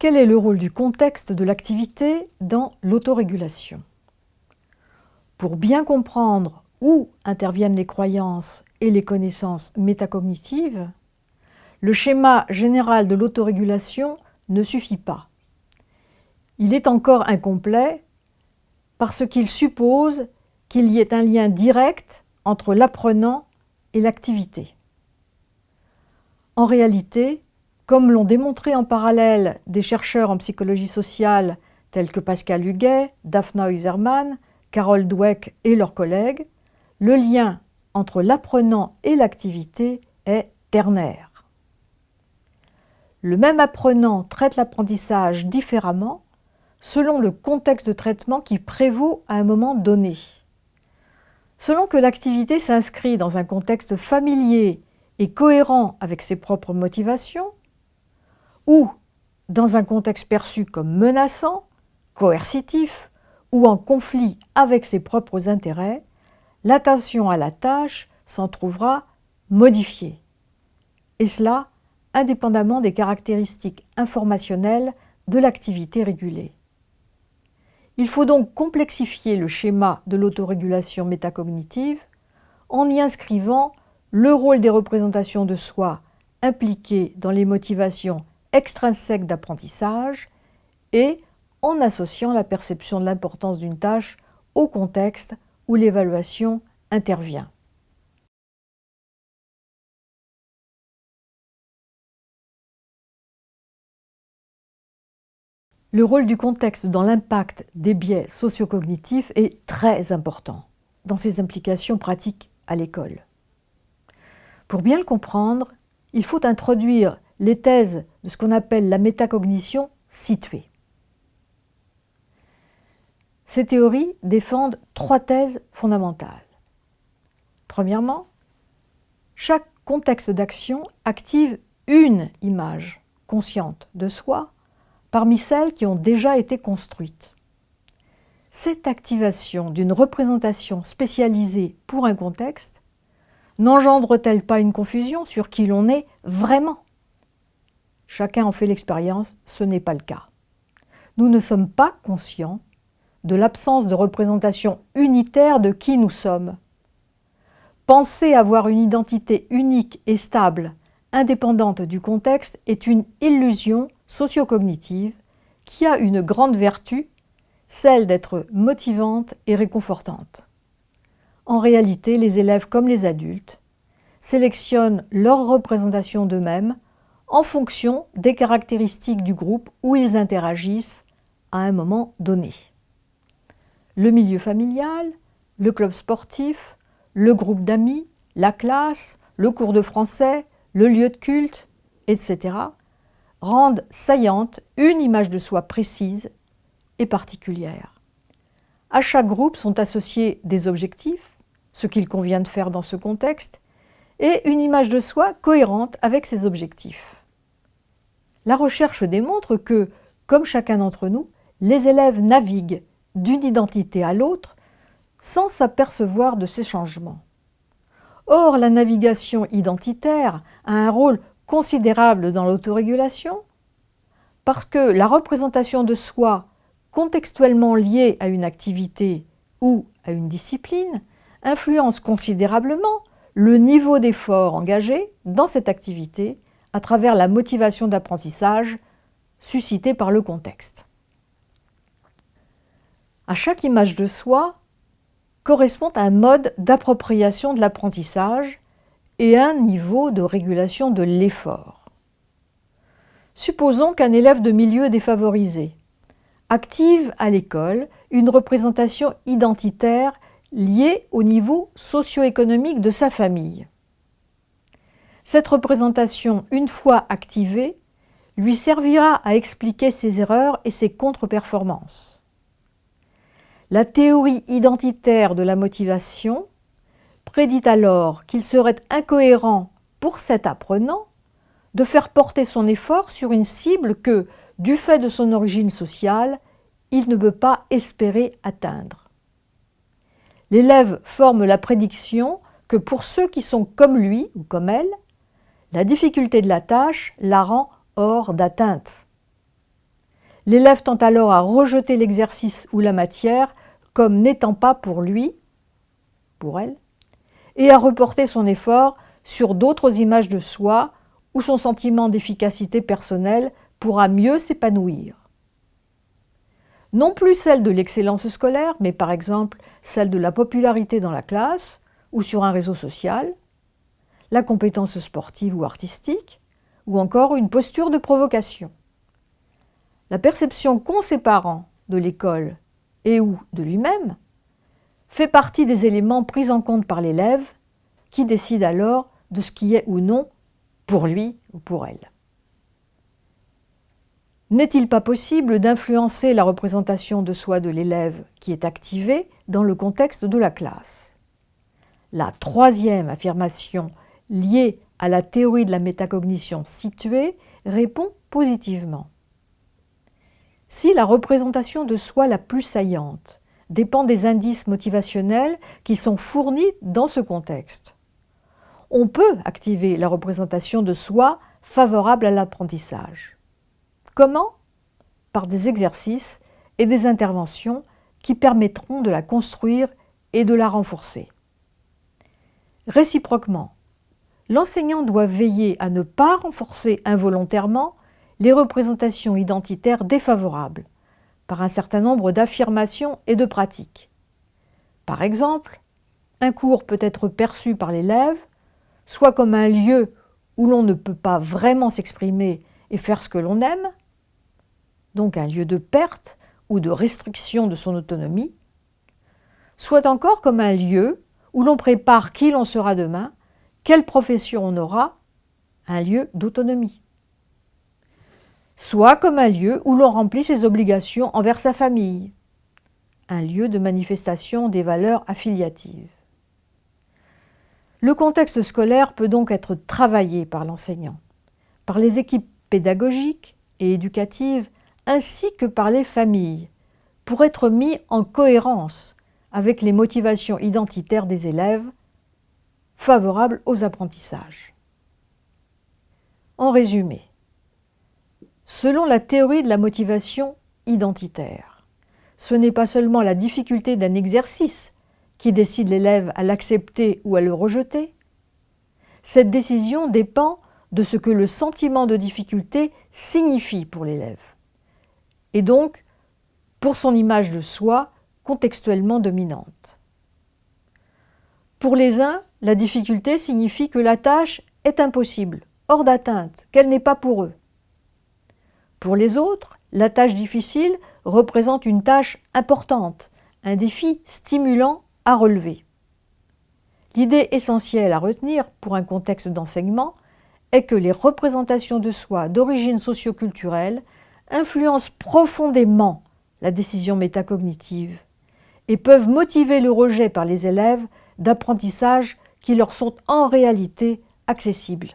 Quel est le rôle du contexte de l'activité dans l'autorégulation? Pour bien comprendre où interviennent les croyances et les connaissances métacognitives, le schéma général de l'autorégulation ne suffit pas. Il est encore incomplet parce qu'il suppose qu'il y ait un lien direct entre l'apprenant et l'activité. En réalité, comme l'ont démontré en parallèle des chercheurs en psychologie sociale tels que Pascal Huguet, Daphna Userman, Carol Dweck et leurs collègues, le lien entre l'apprenant et l'activité est ternaire. Le même apprenant traite l'apprentissage différemment selon le contexte de traitement qui prévaut à un moment donné. Selon que l'activité s'inscrit dans un contexte familier et cohérent avec ses propres motivations, ou dans un contexte perçu comme menaçant, coercitif ou en conflit avec ses propres intérêts, l'attention à la tâche s'en trouvera modifiée. Et cela indépendamment des caractéristiques informationnelles de l'activité régulée. Il faut donc complexifier le schéma de l'autorégulation métacognitive en y inscrivant le rôle des représentations de soi impliquées dans les motivations extrinsèques d'apprentissage et en associant la perception de l'importance d'une tâche au contexte où l'évaluation intervient. Le rôle du contexte dans l'impact des biais sociocognitifs est très important dans ses implications pratiques à l'école. Pour bien le comprendre, il faut introduire les thèses de ce qu'on appelle la métacognition située. Ces théories défendent trois thèses fondamentales. Premièrement, chaque contexte d'action active une image consciente de soi parmi celles qui ont déjà été construites. Cette activation d'une représentation spécialisée pour un contexte n'engendre-t-elle pas une confusion sur qui l'on est vraiment? Chacun en fait l'expérience, ce n'est pas le cas. Nous ne sommes pas conscients de l'absence de représentation unitaire de qui nous sommes. Penser avoir une identité unique et stable, indépendante du contexte, est une illusion sociocognitive qui a une grande vertu, celle d'être motivante et réconfortante. En réalité, les élèves comme les adultes sélectionnent leur représentation d'eux-mêmes en fonction des caractéristiques du groupe où ils interagissent à un moment donné. Le milieu familial, le club sportif, le groupe d'amis, la classe, le cours de français, le lieu de culte, etc rendent saillante une image de soi précise et particulière. À chaque groupe sont associés des objectifs, ce qu'il convient de faire dans ce contexte, et une image de soi cohérente avec ces objectifs. La recherche démontre que, comme chacun d'entre nous, les élèves naviguent d'une identité à l'autre sans s'apercevoir de ces changements. Or, la navigation identitaire a un rôle considérable dans l'autorégulation parce que la représentation de soi contextuellement liée à une activité ou à une discipline influence considérablement le niveau d'effort engagé dans cette activité à travers la motivation d'apprentissage suscitée par le contexte. À chaque image de soi correspond un mode d'appropriation de l'apprentissage et un niveau de régulation de l'effort. Supposons qu'un élève de milieu défavorisé active à l'école une représentation identitaire liée au niveau socio-économique de sa famille. Cette représentation, une fois activée, lui servira à expliquer ses erreurs et ses contre-performances. La théorie identitaire de la motivation prédit alors qu'il serait incohérent pour cet apprenant de faire porter son effort sur une cible que, du fait de son origine sociale, il ne peut pas espérer atteindre. L'élève forme la prédiction que pour ceux qui sont comme lui ou comme elle, la difficulté de la tâche la rend hors d'atteinte. L'élève tend alors à rejeter l'exercice ou la matière comme n'étant pas pour lui, pour elle, et à reporter son effort sur d'autres images de soi où son sentiment d'efficacité personnelle pourra mieux s'épanouir. Non plus celle de l'excellence scolaire, mais par exemple celle de la popularité dans la classe ou sur un réseau social, la compétence sportive ou artistique, ou encore une posture de provocation. La perception qu'ont ses parents de l'école et ou de lui-même fait partie des éléments pris en compte par l'élève qui décide alors de ce qui est ou non pour lui ou pour elle. N'est-il pas possible d'influencer la représentation de soi de l'élève qui est activée dans le contexte de la classe? La troisième affirmation liée à la théorie de la métacognition située répond positivement. Si la représentation de soi la plus saillante dépend des indices motivationnels qui sont fournis dans ce contexte, on peut activer la représentation de soi favorable à l'apprentissage. Comment? Par des exercices et des interventions qui permettront de la construire et de la renforcer. Réciproquement, l'enseignant doit veiller à ne pas renforcer involontairement les représentations identitaires défavorables par un certain nombre d'affirmations et de pratiques. Par exemple, un cours peut être perçu par l'élève soit comme un lieu où l'on ne peut pas vraiment s'exprimer et faire ce que l'on aime, donc un lieu de perte ou de restriction de son autonomie, soit encore comme un lieu où l'on prépare qui l'on sera demain, quelle profession on aura, un lieu d'autonomie. Soit comme un lieu où l'on remplit ses obligations envers sa famille, un lieu de manifestation des valeurs affiliatives. Le contexte scolaire peut donc être travaillé par l'enseignant, par les équipes pédagogiques et éducatives, ainsi que par les familles, pour être mis en cohérence avec les motivations identitaires des élèves favorables aux apprentissages. En résumé, selon la théorie de la motivation identitaire, ce n'est pas seulement la difficulté d'un exercice qui décide l'élève à l'accepter ou à le rejeter. Cette décision dépend de ce que le sentiment de difficulté signifie pour l'élève, et donc pour son image de soi contextuellement dominante. Pour les uns, la difficulté signifie que la tâche est impossible, hors d'atteinte, qu'elle n'est pas pour eux. Pour les autres, la tâche difficile représente une tâche importante, un défi stimulant à relever. L'idée essentielle à retenir pour un contexte d'enseignement est que les représentations de soi d'origine socioculturelle influencent profondément la décision métacognitive et peuvent motiver le rejet par les élèves d'apprentissages qui leur sont en réalité accessibles.